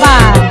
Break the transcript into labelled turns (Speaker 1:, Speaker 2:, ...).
Speaker 1: Bye.